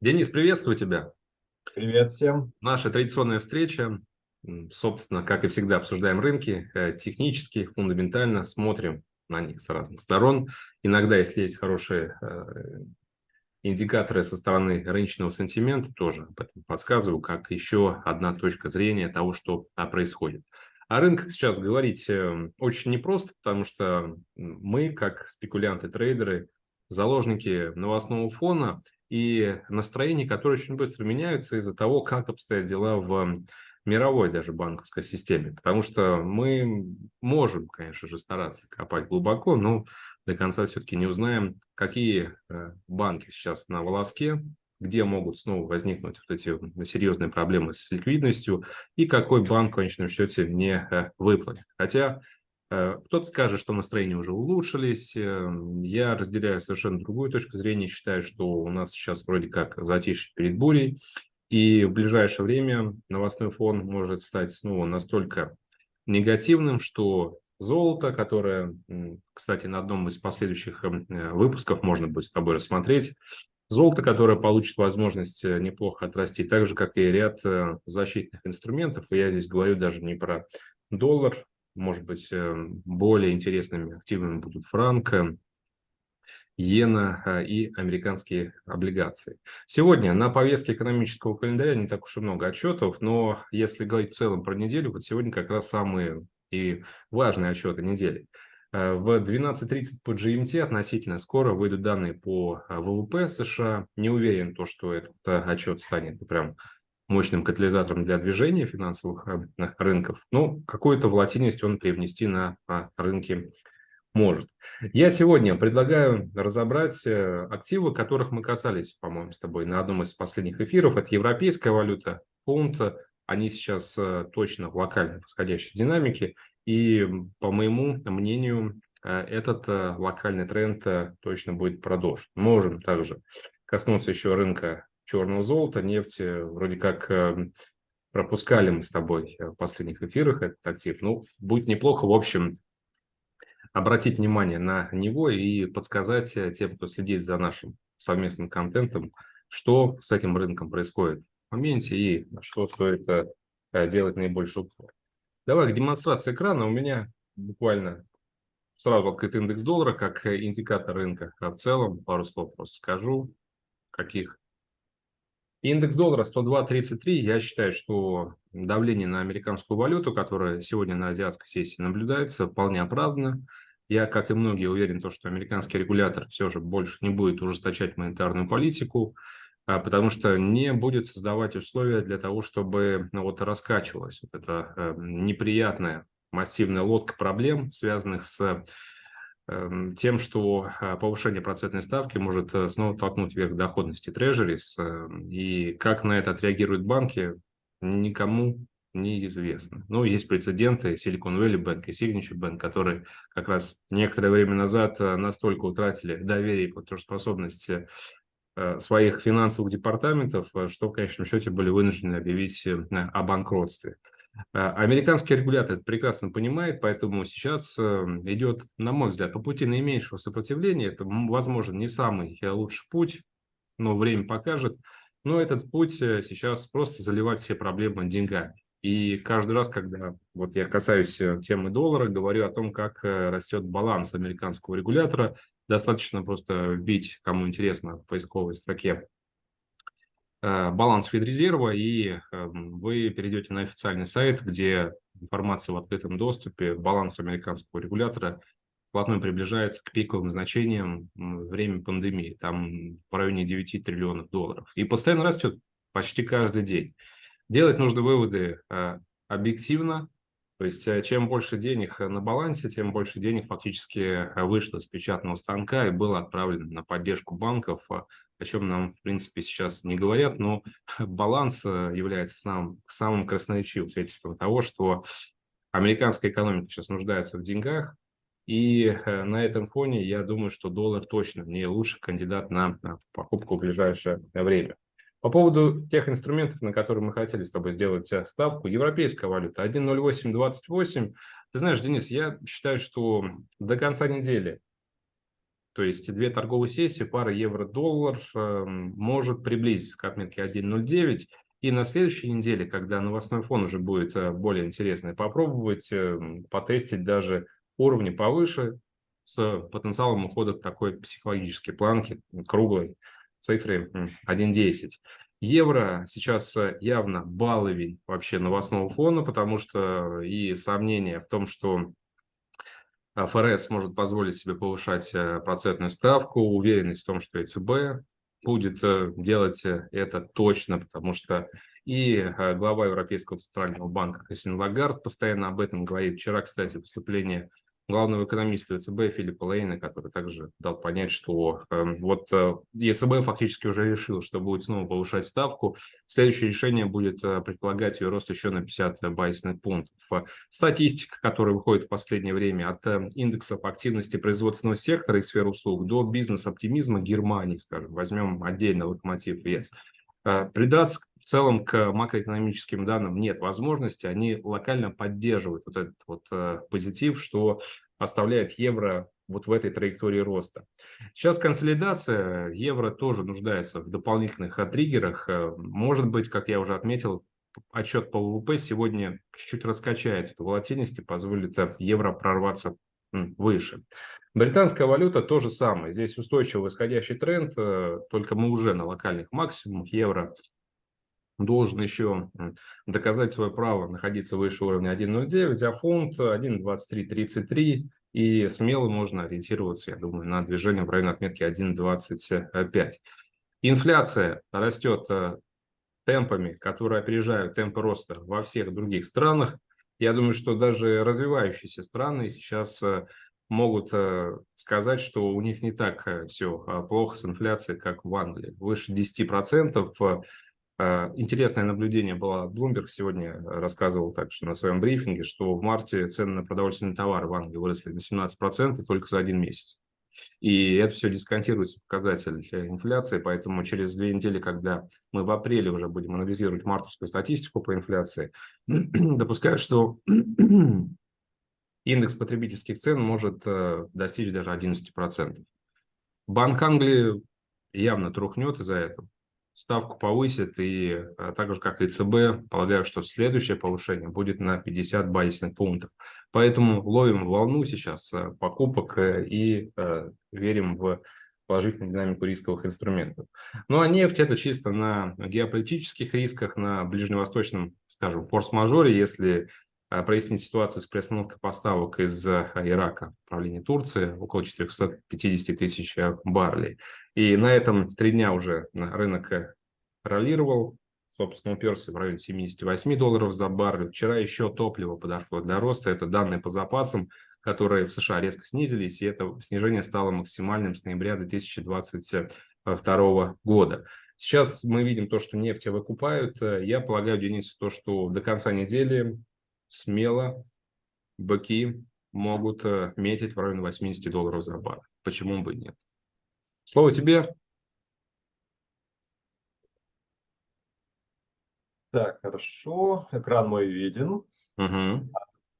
Денис, приветствую тебя. Привет всем. Наша традиционная встреча. Собственно, как и всегда, обсуждаем рынки э, технически, фундаментально, смотрим на них с разных сторон. Иногда, если есть хорошие э, индикаторы со стороны рыночного сентимента, тоже об этом подсказываю, как еще одна точка зрения того, что а, происходит. О рынках сейчас говорить э, очень непросто, потому что мы, как спекулянты, трейдеры, заложники новостного фона и настроения, которые очень быстро меняются из-за того, как обстоят дела в мировой даже банковской системе. Потому что мы можем, конечно же, стараться копать глубоко, но до конца все-таки не узнаем, какие э, банки сейчас на волоске, где могут снова возникнуть вот эти серьезные проблемы с ликвидностью и какой банк в конечном счете не э, выплатит. Хотя кто-то скажет, что настроения уже улучшились. Я разделяю совершенно другую точку зрения. Считаю, что у нас сейчас вроде как затишье перед бурей. И в ближайшее время новостной фон может стать снова настолько негативным, что золото, которое, кстати, на одном из последующих эм, э, выпусков можно будет с тобой рассмотреть, золото, которое получит возможность э, неплохо отрасти, так же, как и ряд э, защитных инструментов. И я здесь говорю даже не про доллар, может быть, более интересными активами будут франк, иена и американские облигации. Сегодня на повестке экономического календаря не так уж и много отчетов, но если говорить в целом про неделю, вот сегодня как раз самые и важные отчеты недели. Э, в 12.30 по GMT относительно скоро выйдут данные по э, ВВП США. Не уверен, то, что этот э, отчет станет прям мощным катализатором для движения финансовых рынков. Но какую-то волатильность он привнести на рынки может. Я сегодня предлагаю разобрать активы, которых мы касались, по-моему, с тобой на одном из последних эфиров. Это европейская валюта, фунт, они сейчас э, точно в локальной восходящей динамике. И, по моему мнению, э, этот э, локальный тренд точно будет продолжен. Можем также коснуться еще рынка черного золота, нефти. Вроде как пропускали мы с тобой в последних эфирах этот актив. Ну, будет неплохо, в общем, обратить внимание на него и подсказать тем, кто следит за нашим совместным контентом, что с этим рынком происходит моменте и на что стоит э, делать наибольший упор. Давай к демонстрации экрана. У меня буквально сразу открыт индекс доллара как индикатор рынка. А в целом пару слов просто скажу, каких. Индекс доллара 102.33. Я считаю, что давление на американскую валюту, которое сегодня на азиатской сессии наблюдается, вполне оправдано. Я, как и многие, уверен, то, что американский регулятор все же больше не будет ужесточать монетарную политику. А, потому что не будет создавать условия для того, чтобы ну, вот раскачивалась вот эта э, неприятная массивная лодка проблем, связанных с тем, что э, повышение процентной ставки может э, снова толкнуть вверх доходности трежерис, э, и как на это отреагируют банки, никому неизвестно. Ну, есть прецеденты Silicon Valley Bank и Signature Bank, которые как раз некоторое время назад э, настолько утратили доверие и платежеспособность своих финансовых департаментов, что в конечном счете были вынуждены объявить о банкротстве. Американский регулятор это прекрасно понимает, поэтому сейчас идет, на мой взгляд, по пути наименьшего сопротивления. Это, возможно, не самый лучший путь, но время покажет. Но этот путь сейчас просто заливать все проблемы деньгами. И каждый раз, когда вот я касаюсь темы доллара, говорю о том, как растет баланс американского регулятора Достаточно просто вбить, кому интересно, в поисковой строке э, баланс Федрезерва, и эм, вы перейдете на официальный сайт, где информация в открытом доступе, баланс американского регулятора вплотную приближается к пиковым значениям время пандемии, там в районе 9 триллионов долларов. И постоянно растет почти каждый день. Делать нужно выводы э, объективно, то есть э, чем больше денег э, на балансе, тем больше денег фактически э, вышло с печатного станка и было отправлено на поддержку банков, о чем нам, в принципе, сейчас не говорят, но баланс является самым, самым красноречивым свидетельством того, что американская экономика сейчас нуждается в деньгах, и на этом фоне я думаю, что доллар точно не лучший кандидат на покупку в ближайшее время. По поводу тех инструментов, на которые мы хотели с тобой сделать э, ставку, европейская валюта 1.0828. Ты знаешь, Денис, я считаю, что до конца недели То есть две торговые сессии, пара евро-доллар э, может приблизиться к отметке 1.09. И на следующей неделе, когда новостной фон уже будет э, более интересный, попробовать э, потестить даже уровни повыше с потенциалом ухода к такой психологической планке, круглой цифре 1.10. Евро сейчас э, явно баловень вообще новостного фона, потому что и сомнения в том, что ФРС может позволить себе повышать э, процентную ставку, уверенность в том, что ЕЦБ будет э, делать это точно, потому что и глава Европейского центрального банка Кристин Лагард постоянно об этом говорит. Вчера, кстати, выступление главного экономиста ЕЦБ Филиппа Лейна, который также дал понять, что э, вот э, ЕЦБ фактически уже решил, что будет снова повышать ставку. Следующее решение будет э, предполагать ее рост еще на 50 байсных пунктов. Статистика, которая выходит в последнее время от э, индексов активности производственного сектора и сферы услуг до бизнес-оптимизма Германии, скажем, возьмем отдельно локомотив ЕС. Э, Придаться в целом к макроэкономическим данным нет возможности, они локально поддерживают вот этот вот э, позитив, что оставляет евро вот в этой траектории роста. Сейчас консолидация, евро тоже нуждается в дополнительных триггерах. Э, может быть, как я уже отметил, отчет по ВВП сегодня чуть-чуть раскачает эту волатильность и позволит евро прорваться выше. Британская валюта то же самое. Здесь устойчивый восходящий тренд, только мы уже на локальных максимумах. Евро должен еще доказать свое право находиться выше уровня 1.09, а фунт 1.2333. И смело можно ориентироваться, я думаю, на движение в районе отметки 1.25. Инфляция растет э, темпами, которые опережают темпы роста во всех других странах. Я думаю, что даже развивающиеся страны сейчас э, могут э, сказать, что у них не так все а, плохо с инфляцией, как в Англии. Выше 10%. А, интересное наблюдение было. Bloomberg сегодня рассказывал также на своем брифинге, что в марте цены на продовольственные товары в Англии выросли на 17% только за один месяц. И это все дисконтируется показатель инфляции, поэтому через две недели, когда мы в апреле уже будем анализировать мартовскую статистику по инфляции, допускаю, что индекс потребительских цен может э, достичь даже 11%. Банк Англии явно трухнет из-за этого ставку повысит, и а, так же, как и ЦБ, полагаю, что следующее повышение будет на 50 базисных пунктов. Поэтому ловим волну сейчас а, покупок э, и э, верим в положительную динамику рисковых инструментов. Ну а нефть это чисто на геополитических рисках, на ближневосточном, скажем, форс-мажоре, если прояснить ситуацию с приостановкой поставок из Ирака, правления Турции, около 450 тысяч баррелей. И на этом три дня уже рынок э, роллировал, собственно, уперся в районе 78 долларов за баррель. Вчера еще топливо подошло для роста, это данные по запасам, которые в США резко снизились, и это снижение стало максимальным с ноября 2022 года. Сейчас мы видим то, что нефть выкупают. Я полагаю, Денис, то, что до конца недели смело быки могут э, метить в районе 80 долларов за бар. Почему бы и нет? Слово тебе. Так, хорошо. Экран мой виден. Угу.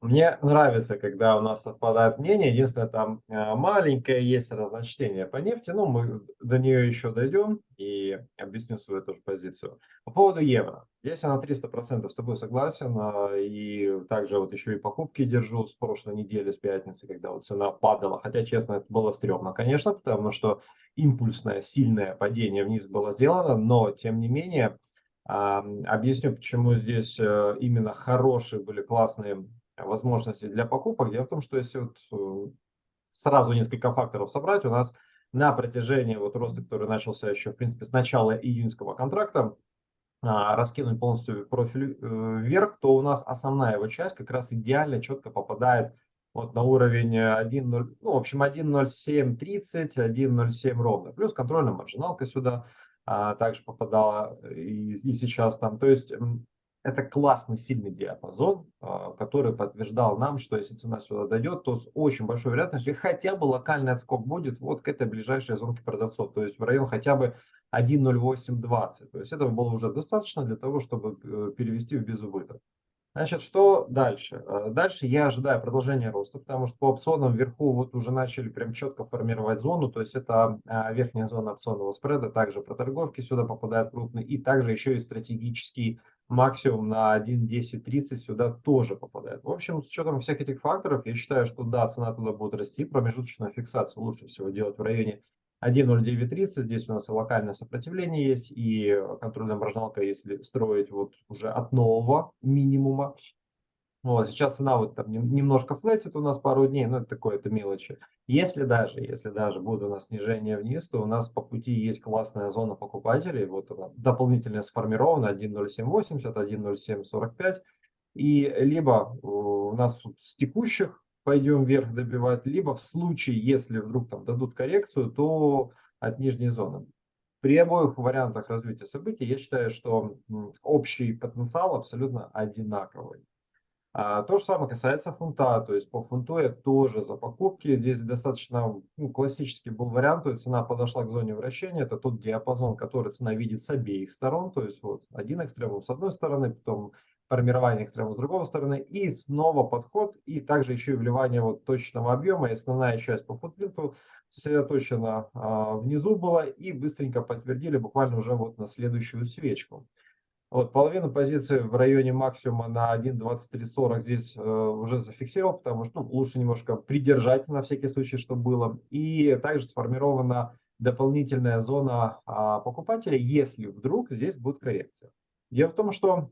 Мне нравится, когда у нас совпадают мнения. Единственное, там э, маленькое есть разночтение по нефти. Но мы до нее еще дойдем и объясню свою тоже позицию. По поводу евро. Здесь я на 300% с тобой согласен. А, и также вот еще и покупки держу с прошлой недели, с пятницы, когда вот цена падала. Хотя, честно, это было стрёмно, конечно, потому что импульсное, сильное падение вниз было сделано. Но, тем не менее, объясню, почему здесь э, именно хорошие были классные возможности для покупок. Дело в том, что если вот э, сразу несколько факторов собрать, у нас на протяжении вот роста, который начался еще, в принципе, с начала июньского контракта, а, раскинуть полностью профиль э, вверх, то у нас основная его часть как раз идеально четко попадает вот на уровень 1.0, ну, в общем, 1.0730, 1.07 ровно. Плюс контрольная маржиналка сюда а, также попадала и, и сейчас там. То есть это классный, сильный диапазон, а, который подтверждал нам, что если цена сюда дойдет, то с очень большой вероятностью хотя бы локальный отскок будет вот к этой ближайшей зонке продавцов, то есть в район хотя бы 1.0820. То есть этого было уже достаточно для того, чтобы э, перевести в безубыток. Значит, что дальше? Э, дальше я ожидаю продолжения роста, потому что по опционам вверху вот уже начали прям четко формировать зону, то есть это а, верхняя зона опционного спреда, также проторговки сюда попадают крупные, и также еще и стратегический максимум на 1.10.30 сюда тоже попадает. В общем, с учетом всех этих факторов, я считаю, что да, цена туда будет расти, промежуточную фиксацию лучше всего делать в районе 1.0930, здесь у нас и локальное сопротивление есть, и контрольная маржиналка, если строить вот уже от нового минимума. Вот, сейчас цена вот там немножко флетит у нас пару дней, но это такое, это мелочи. Если даже, если даже будет у нас снижение вниз, то у нас по пути есть классная зона покупателей, вот она дополнительно сформирована 1.0780, 1.0745, и либо у нас с текущих пойдем вверх добивать, либо в случае, если вдруг там дадут коррекцию, то от нижней зоны. При обоих вариантах развития событий я считаю, что общий потенциал абсолютно одинаковый. А, то же самое касается фунта, то есть по фунту я тоже за покупки. Здесь достаточно ну, классический был вариант, то есть цена подошла к зоне вращения, это тот диапазон, который цена видит с обеих сторон, то есть вот один экстремум с одной стороны, потом формирование экстрема с другой стороны, и снова подход, и также еще и вливание вот точного объема, и основная часть по футпринту сосредоточена а, внизу была, и быстренько подтвердили буквально уже вот на следующую свечку. Вот половину позиции в районе максимума на 1.2340 здесь э, уже зафиксировал, потому что ну, лучше немножко придержать на всякий случай, что было. И также сформирована дополнительная зона а, покупателей, если вдруг здесь будет коррекция. Дело в том, что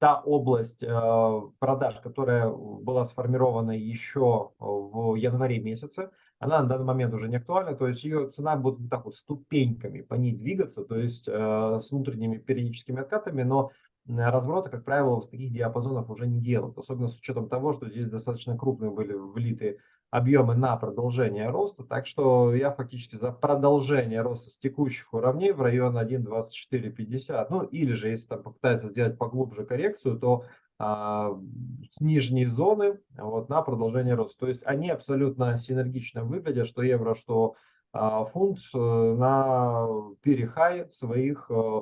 та область э, продаж, которая была сформирована еще в январе месяце, она на данный момент уже не актуальна, то есть ее цена будет вот так вот ступеньками по ней двигаться, то есть э, с внутренними периодическими откатами, но развороты, как правило, с таких диапазонов уже не делают, особенно с учетом того, что здесь достаточно крупные были влиты объемы на продолжение роста. Так что я фактически за продолжение роста с текущих уровней в район 1.2450. Ну или же, если там попытается сделать поглубже коррекцию, то с нижней зоны вот, на продолжение роста. То есть они абсолютно синергично выглядят, что евро, что а, фунт э, на перехай своих э,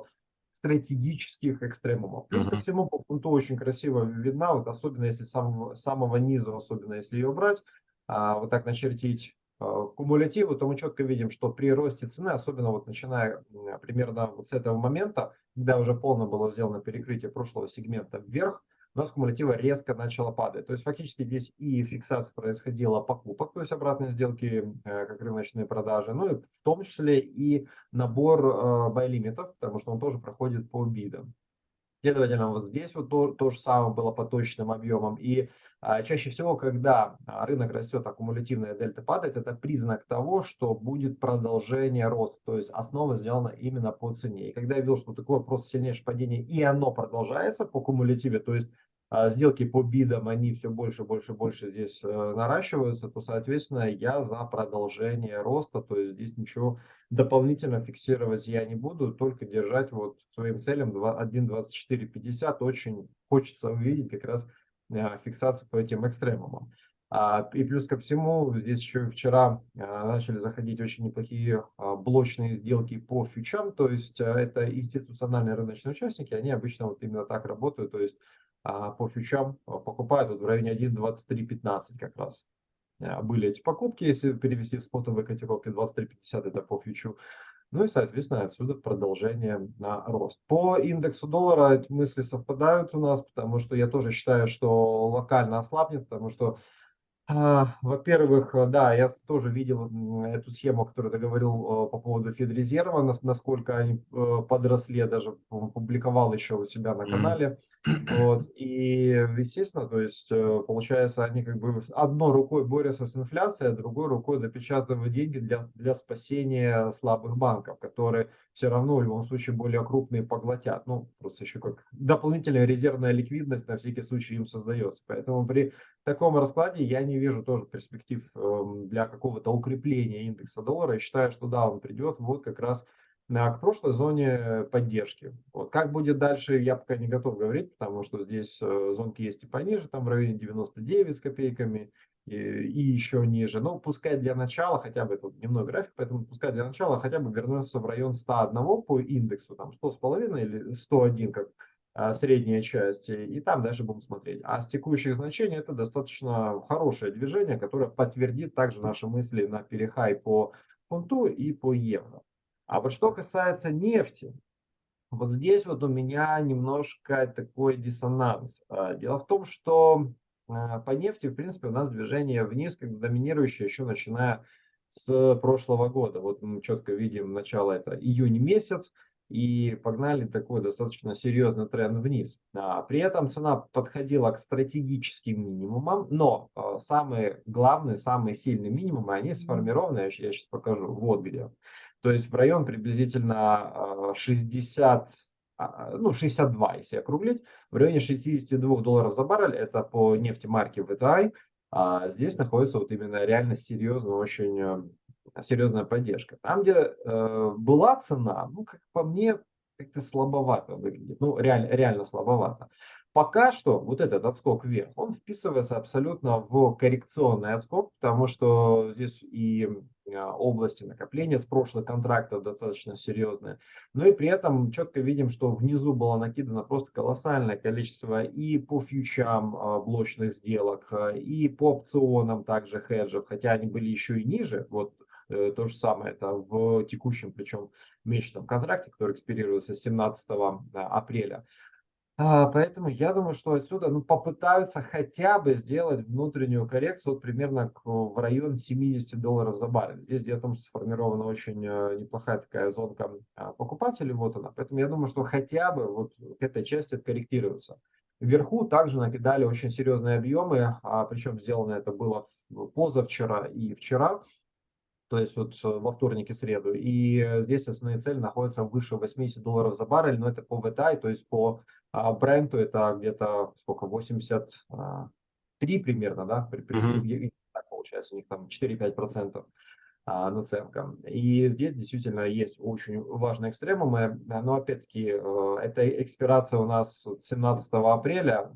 стратегических экстремумов. Плюс ко всему по фунту очень красиво видна, вот особенно если сам, самого низа, особенно если ее брать, а, вот так начертить а, кумулятивы, то мы четко видим, что при росте цены, особенно вот начиная примерно вот с этого момента, когда уже полно было сделано перекрытие прошлого сегмента вверх, у нас кумулятива резко начала падать. То есть фактически здесь и фиксация происходила покупок, то есть обратные сделки, э, как рыночные продажи, ну и в том числе и набор э, бай-лимитов, потому что он тоже проходит по бидам. Следовательно, вот здесь вот то, то же самое было по точным объемам. И а, чаще всего, когда а, рынок растет, аккумулятивная дельта падает, это признак того, что будет продолжение роста. То есть основа сделана именно по цене. И когда я видел, что такое просто сильнейшее падение, и оно продолжается по кумулятиве, то есть сделки по бидам, они все больше, больше, больше здесь э, наращиваются, то, соответственно, я за продолжение роста, то есть здесь ничего дополнительно фиксировать я не буду, только держать вот своим целям 1.2450. Очень хочется увидеть как раз э, фиксацию по этим экстремумам. А, и плюс ко всему, здесь еще вчера а, начали заходить очень неплохие блочные сделки по фьючам, то есть э, это институциональные рыночные участники, они обычно вот именно так работают, то есть а по фьючам а, покупают вот в районе 1.2315 как раз. А, были эти покупки, если перевести в спотовые котировки, 23.50 это по фьючу. Ну и, соответственно, отсюда продолжение на рост. По индексу доллара эти мысли совпадают у нас, потому что я тоже считаю, что локально ослабнет, потому что а, во-первых, э, да, я тоже видел эту схему, которую ты говорил э, по поводу Федрезерва, насколько они э, подросли, я даже публиковал еще у себя на канале. Вот. И, естественно, то есть, получается, они как бы одной рукой борются с инфляцией, а другой рукой допечатывают деньги для, для спасения слабых банков, которые все равно в любом случае более крупные поглотят. Ну, просто еще как дополнительная резервная ликвидность на всякий случай им создается. Поэтому при таком раскладе я не вижу тоже перспектив эм, для какого-то укрепления индекса доллара. Я считаю, что да, он придет вот как раз к прошлой зоне поддержки. Вот. Как будет дальше, я пока не готов говорить, потому что здесь э, зонки есть и пониже, там в районе 99 с копейками, и, и еще ниже. Но пускай для начала, хотя бы это дневной график, поэтому пускай для начала хотя бы вернется в район 101 по индексу, там 100 с половиной или 101, как а, средняя часть, и там дальше будем смотреть. А с текущих значений это достаточно хорошее движение, которое подтвердит также наши мысли на перехай по фунту и по евро. А вот что касается нефти, вот здесь вот у меня немножко такой диссонанс. А, дело в том, что а, по нефти, в принципе, у нас движение вниз, как доминирующее еще начиная с прошлого года. Вот мы четко видим начало, это июнь месяц, и погнали такой достаточно серьезный тренд вниз. А, при этом цена подходила к стратегическим минимумам, но а, самые главные, самые сильные минимумы, они сформированы, я, я сейчас покажу, вот где. То есть в район приблизительно 60, а, ну 62, если округлить, в районе 62 долларов за баррель, это по нефти марки VTI, а здесь находится вот именно реально серьезно очень э, серьезная поддержка. Там, где э, была цена, ну, как по мне, как-то слабовато выглядит. Ну, реально, реально слабовато. Пока что вот этот отскок вверх, он вписывается абсолютно в коррекционный отскок, потому что здесь и а, области накопления с прошлых контрактов достаточно серьезные. Но и при этом четко видим, что внизу было накидано просто колоссальное количество и по фьючам а, блочных сделок, а, и по опционам также хеджев, хотя они были еще и ниже. Вот Э, то же самое это в текущем, причем месячном контракте, который экспирируется 17 апреля. А, поэтому я думаю, что отсюда ну, попытаются хотя бы сделать внутреннюю коррекцию вот примерно в район 70 долларов за баррель. Здесь где-то сформирована очень э, неплохая такая зонка а, покупателей, вот она. Поэтому я думаю, что хотя бы вот к этой части корректируются. Вверху также накидали очень серьезные объемы, а причем сделано это было позавчера и вчера то есть вот э, во вторник и среду. И э, здесь основные цели находятся выше 80 долларов за баррель, но это по VTI, то есть по а, бренду это где-то сколько, 83 а, примерно, да, при, при, mm-hmm. так получается, у них там 4-5% а, наценка. И здесь действительно есть очень важные экстремумы, но опять-таки э, эта экспирация у нас 17 апреля,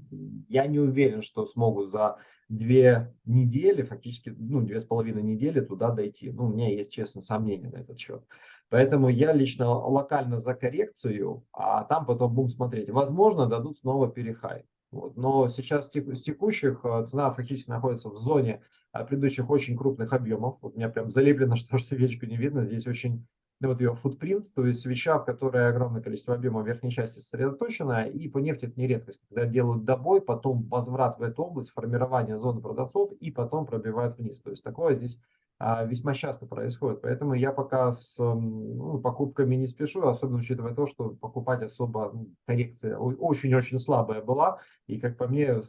я не уверен, что смогут за две недели, фактически, ну, две с половиной недели туда дойти. Ну, у меня есть, честно, сомнения на этот счет. Поэтому я лично локально за коррекцию, а там потом будем смотреть. Возможно, дадут снова перехай. Вот. Но сейчас с текущих э, цена фактически находится в зоне э, предыдущих очень крупных объемов. Вот у меня прям залеплено, что свечку не видно. Здесь очень вот ее футпринт, то есть свеча, в которой огромное количество объема верхней части сосредоточено, и по нефти это не редкость, когда делают добой, потом возврат в эту область, формирование зоны продавцов, и потом пробивают вниз. То есть такое здесь а, весьма часто происходит. Поэтому я пока с ну, покупками не спешу, особенно учитывая то, что покупать особо коррекция очень-очень слабая была, и, как по мне,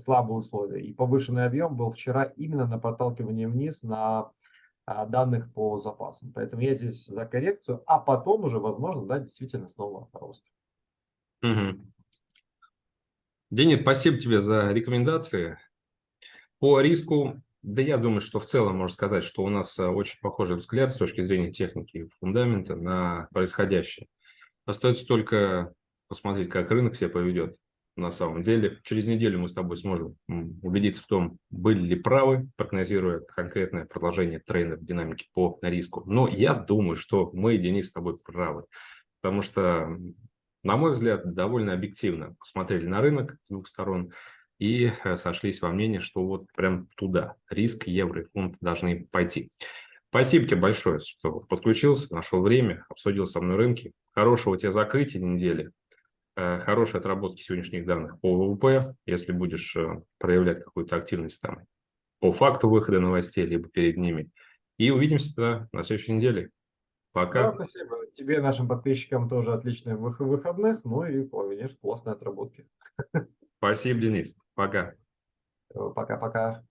слабые условия. И повышенный объем был вчера именно на подталкивании вниз на данных по запасам. Поэтому я здесь за коррекцию, а потом уже, возможно, да, действительно снова рост. Угу. Денис, спасибо тебе за рекомендации. По риску, да я думаю, что в целом можно сказать, что у нас а, очень похожий взгляд с точки зрения техники и фундамента на происходящее. Остается только посмотреть, как рынок себя поведет на самом деле. Через неделю мы с тобой сможем убедиться в том, были ли правы, прогнозируя конкретное продолжение тренда в динамике по риску. Но я думаю, что мы, Денис, с тобой правы. Потому что, на мой взгляд, довольно объективно посмотрели на рынок с двух сторон и э, сошлись во мнении, что вот прям туда риск евро и фунт должны пойти. Спасибо тебе большое, что подключился, нашел время, обсудил со мной рынки. Хорошего тебе закрытия недели. Э, хорошей отработки сегодняшних данных по ВВП, если будешь э, проявлять какую-то активность там по факту выхода новостей, либо перед ними. И увидимся на следующей неделе. Пока. Да, спасибо. Тебе, нашим подписчикам, тоже отличных выходных, ну и, конечно, классной отработки. Спасибо, Денис. Пока. Пока-пока.